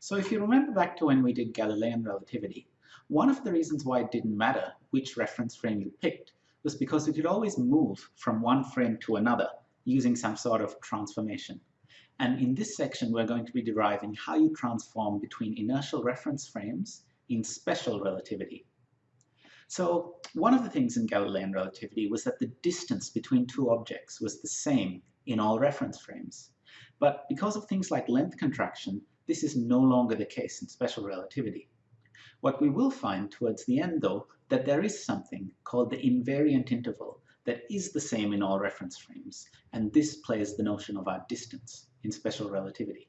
So if you remember back to when we did Galilean relativity, one of the reasons why it didn't matter which reference frame you picked was because it could always move from one frame to another using some sort of transformation. And in this section, we're going to be deriving how you transform between inertial reference frames in special relativity. So one of the things in Galilean relativity was that the distance between two objects was the same in all reference frames. But because of things like length contraction, this is no longer the case in special relativity. What we will find towards the end, though, that there is something called the invariant interval that is the same in all reference frames, and this plays the notion of our distance in special relativity.